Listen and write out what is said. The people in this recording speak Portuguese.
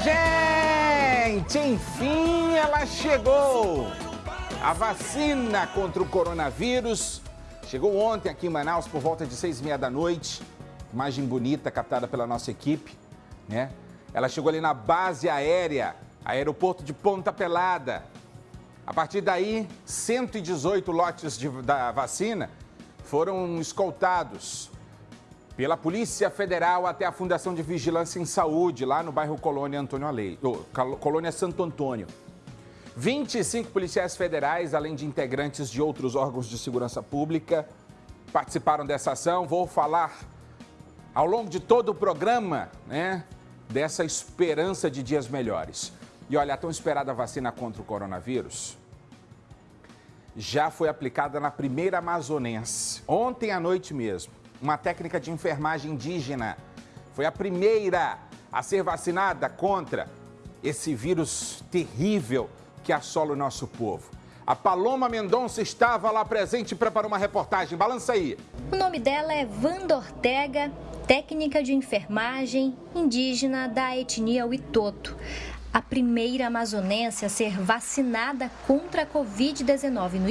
gente! Enfim ela chegou! A vacina contra o coronavírus chegou ontem aqui em Manaus por volta de seis e meia da noite. Imagem bonita captada pela nossa equipe, né? Ela chegou ali na base aérea, aeroporto de Ponta Pelada. A partir daí, 118 lotes de, da vacina foram escoltados pela Polícia Federal até a Fundação de Vigilância em Saúde, lá no bairro Colônia Antônio Alei, oh, Colônia Santo Antônio. 25 policiais federais, além de integrantes de outros órgãos de segurança pública, participaram dessa ação. Vou falar ao longo de todo o programa, né, dessa esperança de dias melhores. E olha, a tão esperada vacina contra o coronavírus já foi aplicada na primeira amazonense, ontem à noite mesmo. Uma técnica de enfermagem indígena foi a primeira a ser vacinada contra esse vírus terrível que assola o nosso povo. A Paloma Mendonça estava lá presente e preparou uma reportagem. Balança aí. O nome dela é Wanda Ortega, técnica de enfermagem indígena da etnia Witoto. A primeira amazonense a ser vacinada contra a Covid-19 no